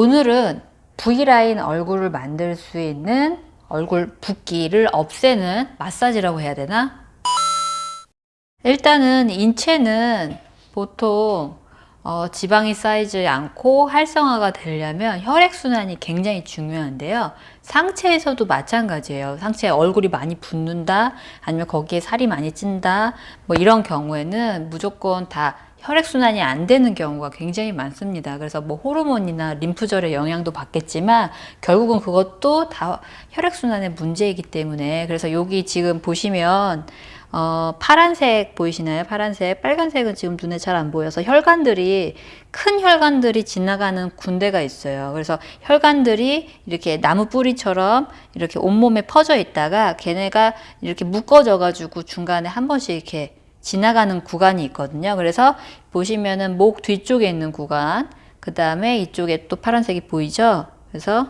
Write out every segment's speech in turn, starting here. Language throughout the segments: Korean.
오늘은 V라인 얼굴을 만들 수 있는 얼굴 붓기를 없애는 마사지라고 해야 되나? 일단은 인체는 보통 어, 지방이 쌓이지 않고 활성화가 되려면 혈액순환이 굉장히 중요한데요. 상체에서도 마찬가지예요. 상체에 얼굴이 많이 붓는다, 아니면 거기에 살이 많이 찐다, 뭐 이런 경우에는 무조건 다 혈액순환이 안 되는 경우가 굉장히 많습니다. 그래서 뭐 호르몬이나 림프절의 영향도 받겠지만 결국은 그것도 다 혈액순환의 문제이기 때문에 그래서 여기 지금 보시면 어, 파란색 보이시나요? 파란색, 빨간색은 지금 눈에 잘 안 보여서 혈관들이 큰 혈관들이 지나가는 군데가 있어요. 그래서 혈관들이 이렇게 나무 뿌리처럼 이렇게 온몸에 퍼져 있다가 걔네가 이렇게 묶어져 가지고 중간에 한 번씩 이렇게 지나가는 구간이 있거든요. 그래서 보시면은 목 뒤쪽에 있는 구간, 그 다음에 이쪽에 또 파란색이 보이죠? 그래서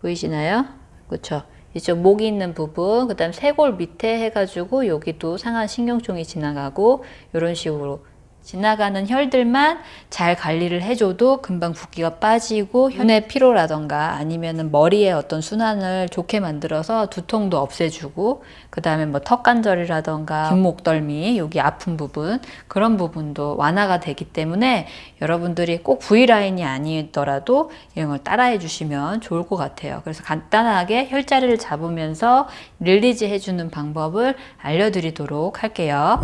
보이시나요? 그렇죠. 이쪽 목이 있는 부분, 그 다음 쇄골 밑에 해가지고 여기도 상한 신경종이 지나가고 이런 식으로 지나가는 혈들만 잘 관리를 해줘도 금방 붓기가 빠지고 혈의 피로라던가 아니면은 머리의 어떤 순환을 좋게 만들어서 두통도 없애주고 그 다음에 뭐 턱관절이라던가 뒷목덜미 여기 아픈 부분 그런 부분도 완화가 되기 때문에 여러분들이 꼭 V라인이 아니더라도 이런 걸 따라해 주시면 좋을 것 같아요. 그래서 간단하게 혈자리를 잡으면서 릴리즈 해주는 방법을 알려드리도록 할게요.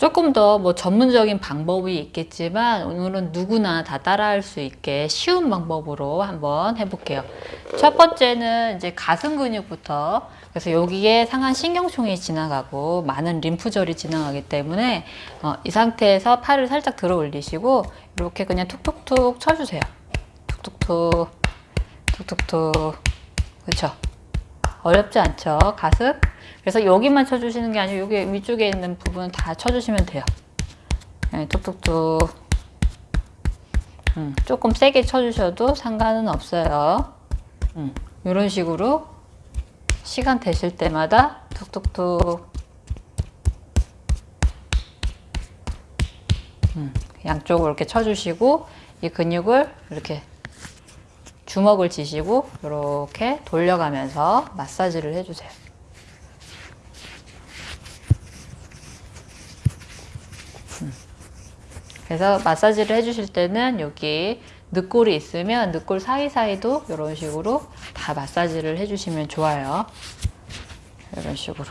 조금 더 뭐 전문적인 방법이 있겠지만 오늘은 누구나 다 따라할 수 있게 쉬운 방법으로 한번 해볼게요. 첫 번째는 이제 가슴 근육부터 그래서 여기에 상한 신경총이 지나가고 많은 림프절이 지나가기 때문에 어, 이 상태에서 팔을 살짝 들어 올리시고 이렇게 그냥 툭툭툭 쳐주세요. 툭툭툭 툭툭툭 그렇죠. 어렵지 않죠. 가슴 그래서 여기만 쳐주시는 게 아니고 여기 위쪽에 있는 부분 다 쳐주시면 돼요. 네, 툭툭툭. 음, 조금 세게 쳐주셔도 상관은 없어요. 음, 이런 식으로 시간 되실 때마다 툭툭툭. 음, 양쪽으로 이렇게 쳐주시고 이 근육을 이렇게 주먹을 쥐시고 이렇게 돌려가면서 마사지를 해주세요. 그래서 마사지를 해주실 때는 여기 늑골이 있으면 늑골 사이사이도 이런 식으로 다 마사지를 해주시면 좋아요. 이런 식으로.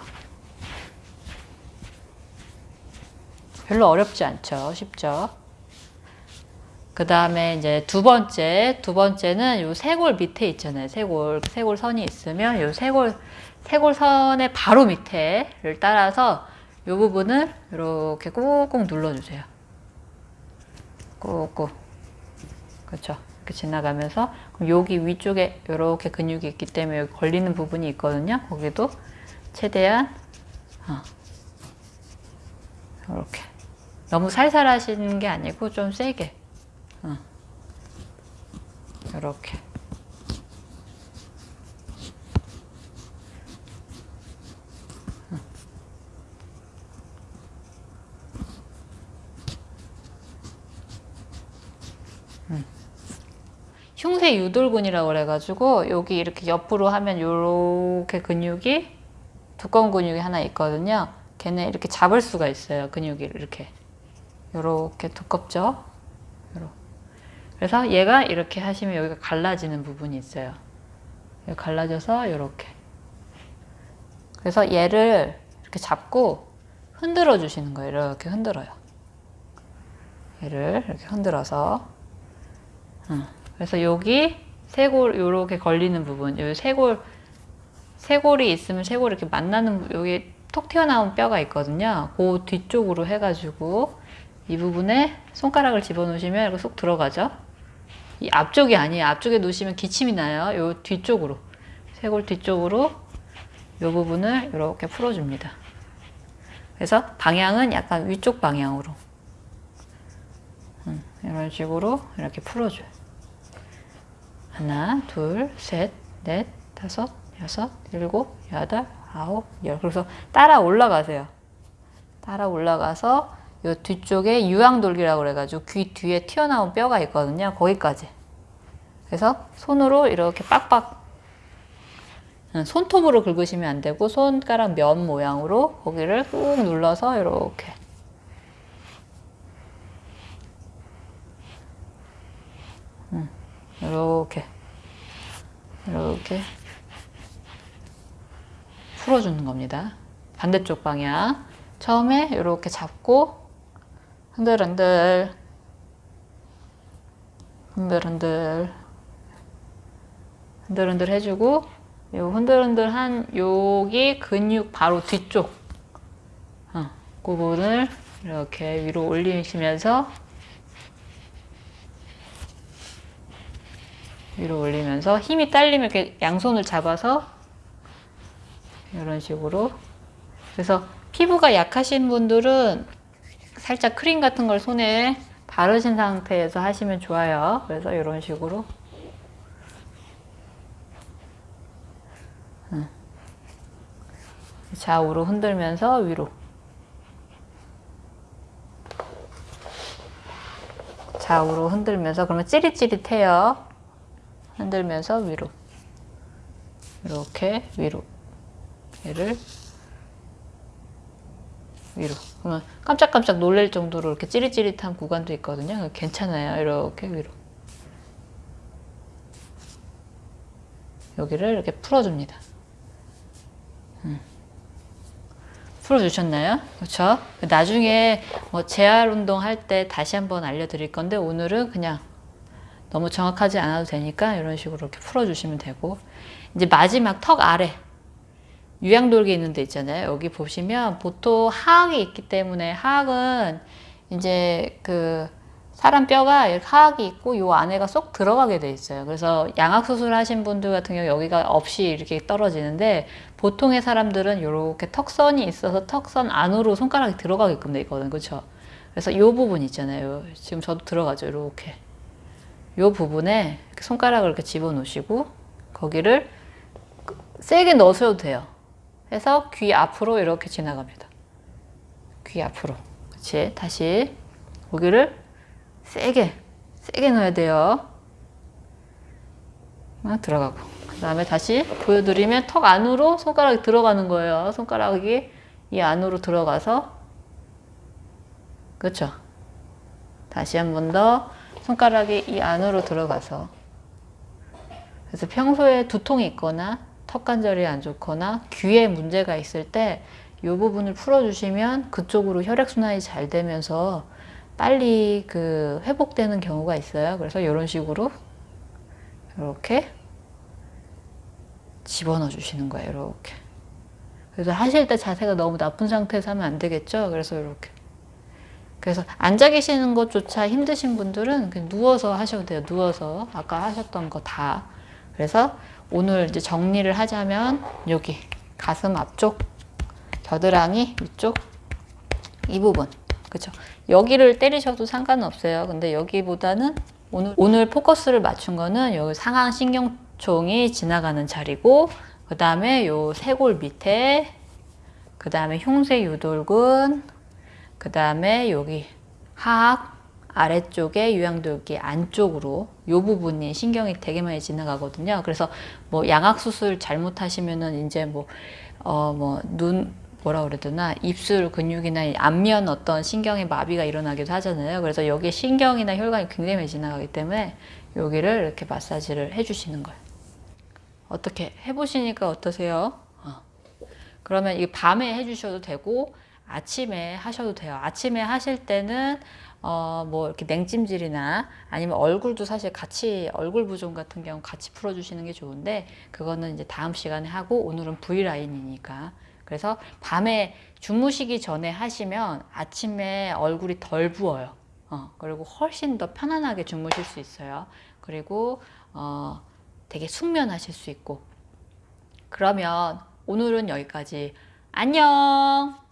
별로 어렵지 않죠. 쉽죠. 그 다음에 이제 두 번째, 두 번째는 요 쇄골 밑에 있잖아요. 쇄골, 쇄골 선이 있으면 요 쇄골, 쇄골 선의 바로 밑에를 따라서 요 부분을 이렇게 꾹꾹 눌러주세요. 꾹꾹. 그렇죠. 이렇게 지나가면서 여기 위쪽에 이렇게 근육이 있기 때문에 여기 걸리는 부분이 있거든요. 거기도 최대한 어. 이렇게 너무 살살 하시는 게 아니고 좀 세게 어. 이렇게 흉쇄 유돌근이라고 그래가지고 여기 이렇게 옆으로 하면 이렇게 근육이 두꺼운 근육이 하나 있거든요. 걔네 이렇게 잡을 수가 있어요. 근육이 이렇게 이렇게 두껍죠. 그래서 얘가 이렇게 하시면 여기가 갈라지는 부분이 있어요. 갈라져서 이렇게. 그래서 얘를 이렇게 잡고 흔들어 주시는 거예요. 이렇게 흔들어요. 얘를 이렇게 흔들어서. 응. 그래서 여기 쇄골 이렇게 걸리는 부분, 여기 쇄골 쇄골이 있으면 쇄골 이렇게 만나는 여기 톡 튀어나온 뼈가 있거든요. 그 뒤쪽으로 해가지고 이 부분에 손가락을 집어넣으시면 이렇게 쏙 들어가죠. 이 앞쪽이 아니에요. 앞쪽에 놓으시면 기침이 나요. 요 뒤쪽으로 쇄골 뒤쪽으로 이 부분을 이렇게 풀어줍니다. 그래서 방향은 약간 위쪽 방향으로 음, 이런 식으로 이렇게 풀어줘요. 하나, 둘, 셋, 넷, 다섯, 여섯, 일곱, 여덟, 아홉, 열. 그래서 따라 올라가세요. 따라 올라가서 요 뒤쪽에 유황돌기라고 그래가지고 귀 뒤에 튀어나온 뼈가 있거든요. 거기까지. 그래서 손으로 이렇게 빡빡 응, 손톱으로 긁으시면 안 되고 손가락 면 모양으로 거기를 꾹 눌러서 이렇게 응, 이렇게 이렇게 풀어주는 겁니다. 반대쪽 방향. 처음에 이렇게 잡고 흔들흔들. 흔들흔들. 흔들흔들 해주고 요 흔들흔들한 여기 근육 바로 뒤쪽. 어, 그 부분을 이렇게 위로 올리시면서 위로 올리면서 힘이 딸리면 이렇게 양손을 잡아서 이런 식으로 그래서 피부가 약하신 분들은 살짝 크림 같은 걸 손에 바르신 상태에서 하시면 좋아요. 그래서 이런 식으로 좌우로 흔들면서 위로 좌우로 흔들면서 그러면 찌릿찌릿해요. 흔들면서 위로 이렇게 위로 얘를 위로 그러면 깜짝깜짝 놀랄 정도로 이렇게 찌릿찌릿한 구간도 있거든요. 괜찮아요. 이렇게 위로 여기를 이렇게 풀어줍니다. 음. 풀어주셨나요? 그렇죠? 나중에 뭐 재활 운동 할 때 다시 한번 알려드릴 건데 오늘은 그냥 너무 정확하지 않아도 되니까 이런 식으로 이렇게 풀어주시면 되고 이제 마지막 턱 아래 유양돌기 있는 데 있잖아요. 여기 보시면 보통 하악이 있기 때문에 하악은 이제 그 사람 뼈가 이렇게 하악이 있고 요 안에가 쏙 들어가게 돼 있어요. 그래서 양악 수술 하신 분들 같은 경우 여기가 없이 이렇게 떨어지는데 보통의 사람들은 이렇게 턱선이 있어서 턱선 안으로 손가락이 들어가게끔 돼 있거든요. 그렇죠? 그래서 요 부분 있잖아요. 지금 저도 들어가죠. 이렇게. 요 부분에 손가락을 이렇게 집어 넣으시고 거기를 세게 넣으셔도 돼요. 해서 귀 앞으로 이렇게 지나갑니다. 귀 앞으로. 그렇지. 다시 고기를 세게 세게 넣어야 돼요. 아, 들어가고 그 다음에 다시 보여드리면 턱 안으로 손가락이 들어가는 거예요. 손가락이 이 안으로 들어가서 그렇죠. 다시 한 번 더 손가락이 이 안으로 들어가서 그래서 평소에 두통이 있거나 턱 관절이 안 좋거나 귀에 문제가 있을 때 이 부분을 풀어주시면 그쪽으로 혈액순환이 잘 되면서 빨리 그 회복되는 경우가 있어요. 그래서 이런 식으로 이렇게 집어넣어 주시는 거예요. 이렇게. 그래서 하실 때 자세가 너무 나쁜 상태에서 하면 안 되겠죠. 그래서 이렇게. 그래서 앉아 계시는 것조차 힘드신 분들은 그냥 누워서 하셔도 돼요. 누워서 아까 하셨던 거 다. 그래서 오늘 이제 정리를 하자면 여기 가슴 앞쪽 겨드랑이 위쪽 이 부분 그렇죠 여기를 때리셔도 상관은 없어요 근데 여기보다는 오늘 오늘 포커스를 맞춘 거는 여기 상하 신경총이 지나가는 자리고 그 다음에 요 쇄골 밑에 그 다음에 흉쇄 유돌근 그 다음에 여기 하악 아래쪽에 유양돌기 안쪽으로 이 부분이 신경이 되게 많이 지나가거든요. 그래서 뭐 양악 수술 잘못하시면은 이제 뭐 어 뭐 눈 뭐라 그래야 되나 입술 근육이나 안면 어떤 신경의 마비가 일어나기도 하잖아요. 그래서 여기에 신경이나 혈관이 굉장히 많이 지나가기 때문에 여기를 이렇게 마사지를 해주시는 거예요. 어떻게 해보시니까 어떠세요? 어. 그러면 이 밤에 해주셔도 되고 아침에 하셔도 돼요. 아침에 하실 때는 어, 뭐 이렇게 냉찜질이나 아니면 얼굴도 사실 같이 얼굴 부종 같은 경우 같이 풀어주시는 게 좋은데 그거는 이제 다음 시간에 하고 오늘은 V라인이니까 그래서 밤에 주무시기 전에 하시면 아침에 얼굴이 덜 부어요. 어, 그리고 훨씬 더 편안하게 주무실 수 있어요. 그리고 어, 되게 숙면하실 수 있고 그러면 오늘은 여기까지 안녕